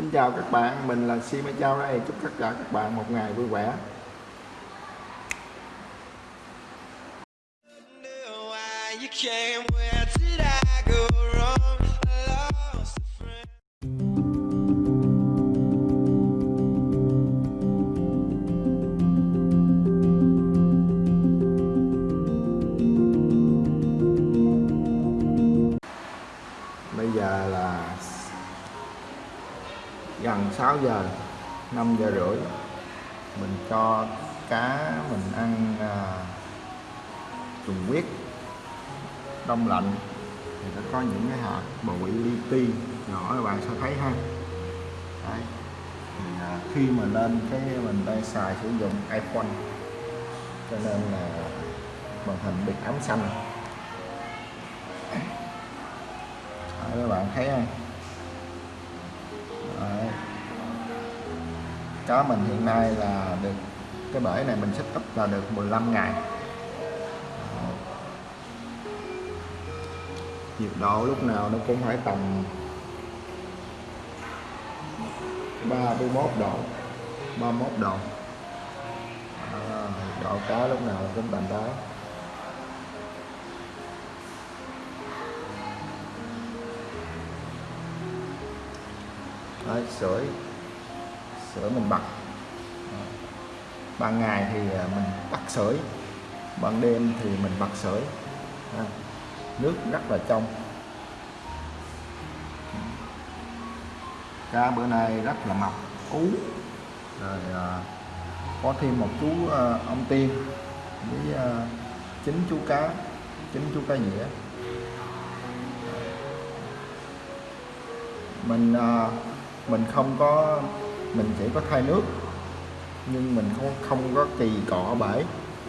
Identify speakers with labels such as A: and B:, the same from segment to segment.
A: Xin chào các bạn, mình là Si Mai Chao đây. Chúc tất cả các bạn một ngày vui vẻ.
B: you came.
A: with gần 6 giờ, 5 giờ rưỡi. Mình cho cá mình ăn à, trùng huyết đông lạnh thì nó có những cái hạt bụi li ti nhỏ các bạn sẽ thấy ha Đấy. Thì, à, khi mà lên cái mình đang xài sử dụng iPhone cho nên là màn hình bị ám xanh Đấy, các bạn thấy không chó mình hiện nay là được cái bể này mình set up là được 15 ngày. Nhiệt độ lúc nào nó cũng phải tầm 31 độ 31 độ. À, nhiệt độ cá lúc nào cũng tầm đó. Đấy, sưởi sưởi mình bật ban ngày thì à, mình tắt sưởi ban đêm thì mình bật sưởi à, nước rất là trong. Cá bữa nay rất là mập, ú. Rồi à, có thêm một chú ông tiên với chín chú cá, chín chú cá dĩa. Mình mình không có mình chỉ có thay nước, nhưng mình không không có kỳ cọ bể,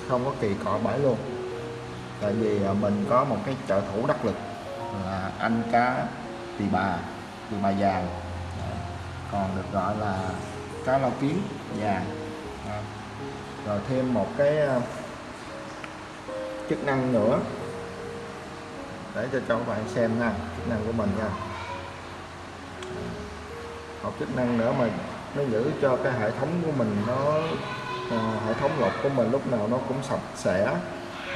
A: không có kỳ cọ bể luôn. Tại vì à, mình có một cái trợ thủ đắc lực là anh cá tỳ bà tỳ bà vàng dạ. còn được gọi là cá lau kiến vàng rồi thêm một cái à, chức năng nữa để cho cho các bạn xem nha chức năng của mình nha. Một chức năng nữa mà nó giữ cho cái hệ thống của mình nó à, hệ thống lọc của mình lúc nào nó cũng sạch sẽ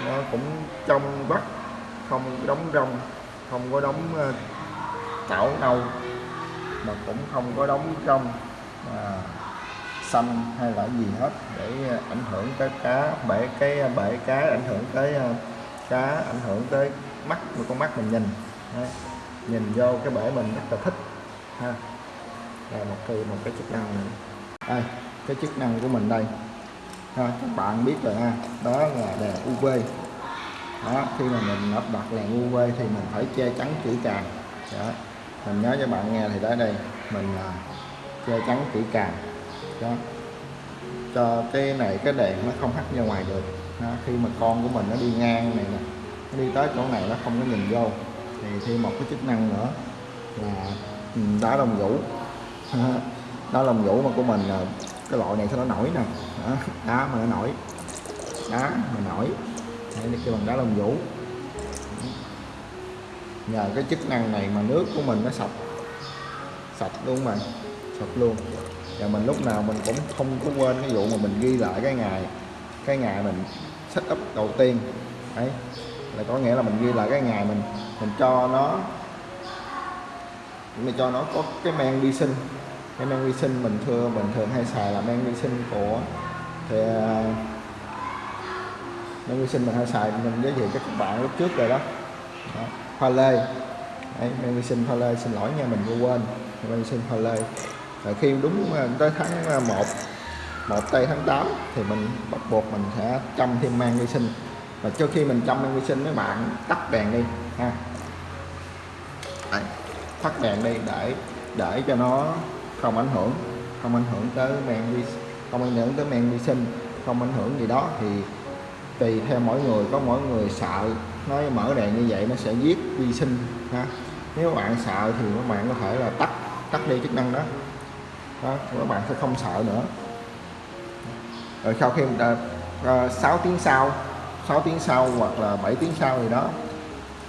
A: nó cũng trong vắt không đóng rong không có đóng ờ, cảo nâu mà cũng không có đóng rong à, xanh hay là gì hết để ảnh hưởng tới cá bể cái bể cá ảnh hưởng tới ờ, cá ảnh hưởng tới mắt của con mắt mình nhìn Đấy. nhìn vô cái bể mình rất là thích ha là một cái một cái chức năng này. Đây cái chức năng của mình đây. Ha, các bạn biết rồi ha. Đó là đèn UV đó khi mà mình lắp đặt đèn UV thì mình phải che chắn kỹ càng. Đó. mình nhớ cho bạn nghe thì tới đây. Mình à, che chắn kỹ càng. Đó. Cho cái này cái đèn nó không hắt ra ngoài được. Đó. khi mà con của mình nó đi ngang này nè nó đi tới chỗ này nó không có nhìn vô. Thì thêm một cái chức năng nữa là ừ, đá đồng rủ đó lông vũ mà của mình là cái loại này sao nó nổi nè. Đó, đá mà nó nổi. Đá mà nổi. Đây là kêu bằng đá lông vũ. Nhờ cái chức năng này mà nước của mình nó sạch. Sạch luôn mà sạch luôn. Và mình lúc nào mình cũng không có quên cái vụ mà mình ghi lại cái ngày cái ngày mình setup đầu tiên. Đấy là có nghĩa là mình ghi lại cái ngày mình mình cho nó mình cho nó có cái men vi sinh. Cái men vi sinh mình thưa mình thường hay xài là men vi sinh của thì à, men vi sinh mình hay xài mình giới thiệu cho các bạn lúc trước rồi đó, đó. hoa lê. Đấy, men vi sinh hoa lê xin lỗi nha mình vừa quên. Men vi sinh hoa lê. Rồi khi đúng à, tới tháng à, 1 một tây tháng 8 thì mình bắt buộc mình sẽ chăm thêm men vi sinh. Và trước khi mình chăm men vi sinh mấy bạn tắt đèn đi ha. Đấy, thắt đèn đi để để cho nó không ảnh hưởng không ảnh hưởng tới men vi không ảnh hưởng tới men vi sinh không ảnh hưởng gì đó. Thì tùy theo mỗi người có mỗi người sợ nó mở đèn như vậy nó sẽ giết vi sinh ha. Nếu bạn sợ thì các bạn có thể là tắt tắt đi chức năng đó, đó các bạn sẽ không sợ nữa. Rồi sau khi đã uh, 6 tiếng sau 6 tiếng sau hoặc là 7 tiếng sau gì đó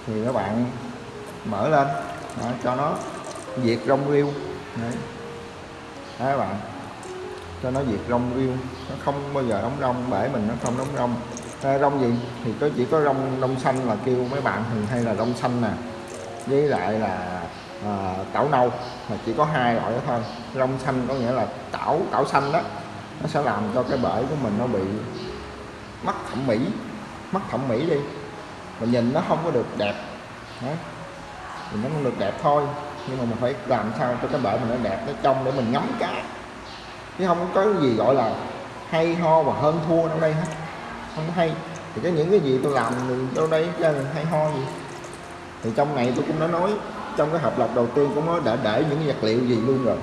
A: thì các bạn mở lên đó, cho nó diệt rong rêu Đấy. Đấy các bạn. Cho nó diệt rong rêu, nó không bao giờ đóng rong bể mình nó không đóng rong. À, rong gì? Thì có chỉ có rong rong xanh là kêu mấy bạn thường hay là rong xanh nè. Với lại là à, tảo nâu. Mà chỉ có hai loại đó thôi. Rong xanh có nghĩa là tảo tảo xanh đó. Nó sẽ làm cho cái bể của mình nó bị mất thẩm mỹ. Mất thẩm mỹ đi. Mình nhìn nó không có được đẹp. Đó mình nó cũng được đẹp thôi. Nhưng mà mình phải làm sao cho cái bể mình nó đẹp nó trong để mình ngắm cá. Chứ không có cái gì gọi là hay ho và hơn thua đâu đây hết. Không hay. Thì cái những cái gì tôi làm đâu đây ra hay ho gì. Thì trong này tôi cũng đã nói, trong cái hợp lộc đầu tiên cũng có đã để những vật liệu gì luôn rồi.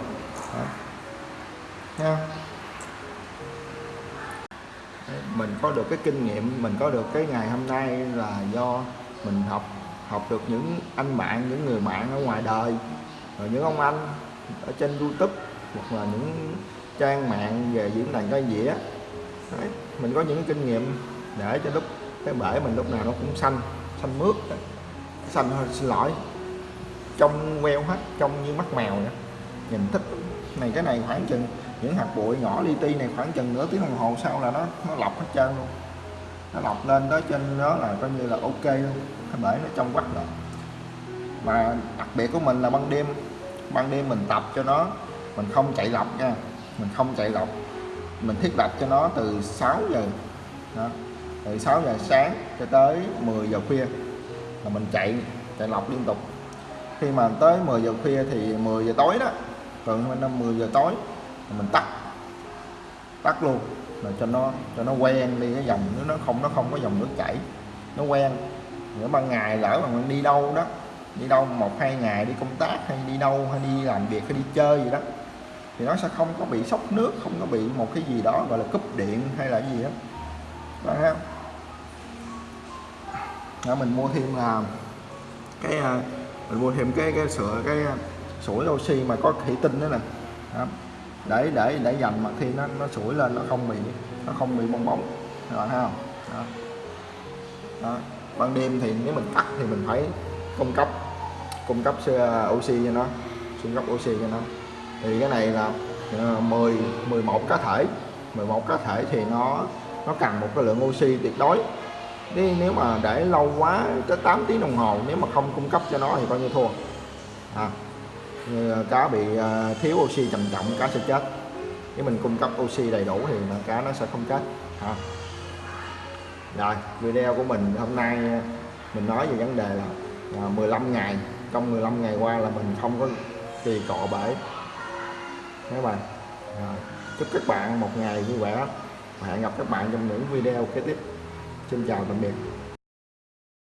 A: Đó. Thấy không? Mình có được cái kinh nghiệm, mình có được cái ngày hôm nay là do mình học học được những anh bạn những người bạn ở ngoài đời rồi những ông anh ở trên youtube hoặc là những trang mạng về diễn đàn cái dĩa. Đấy, mình có những kinh nghiệm để cho lúc cái bể mình lúc nào nó cũng xanh xanh mướt xanh hơi xin lỗi. Trong queo hết trong như mắt mèo nữa nhìn thích. Này cái này khoảng chừng những hạt bụi nhỏ li ti này khoảng chừng nửa tiếng đồng hồ sau là nó nó lọc hết trơn luôn nó lọc lên đó trên đó là coi như là ok luôn. Cái bể nó trong quách rồi. Mà đặc biệt của mình là ban đêm. Ban đêm mình tập cho nó. Mình không chạy lọc nha. Mình không chạy lọc. Mình thiết lập cho nó từ 6 giờ. Đó, từ 6 giờ sáng cho tới 10 giờ khuya là mình chạy chạy lọc liên tục. Khi mà tới 10 giờ khuya thì 10 giờ tối đó. Gần năm 10 giờ tối mình tắt. Tắt luôn là cho nó cho nó quen đi cái dòng nước nó không nó không có dòng nước chảy nó quen nếu ban ngày lỡ mà mình đi đâu đó đi đâu một hai ngày đi công tác hay đi đâu hay đi làm việc hay đi chơi gì đó thì nó sẽ không có bị sốc nước không có bị một cái gì đó gọi là cúp điện hay là gì đó đó không? đó, mình mua thêm là cái à, mình mua thêm cái cái sữa cái à, sủi oxy mà có thủy tinh đó nè đó để để để dành mà khi nó nó sủi lên nó không bị nó không bị bong bóng. Các bạn thấy không? Đó. đó. ban đêm thì nếu mình tắt thì mình phải cung cấp cung cấp uh, oxy cho nó cung cấp oxy cho nó. Thì cái này là uh, 10 11 cá thể. 11 cá thể thì nó nó cần một cái lượng oxy tuyệt đối. Đi, nếu mà để lâu quá tới 8 tiếng đồng hồ nếu mà không cung cấp cho nó thì coi như thua. À, Ờ, cá bị ờ, thiếu oxy trầm trọng cá sẽ chết. Nếu mình cung cấp oxy đầy đủ thì mà cá nó sẽ không chết. Ha rồi video của mình hôm nay ờ, mình nói về vấn đề là, là 15 ngày. Trong 15 ngày qua là mình không có kỳ cọ bể. Các bạn? Rồi. chúc các bạn một ngày vui vẻ. Và hẹn gặp các bạn trong những video kế tiếp. Xin chào tạm biệt.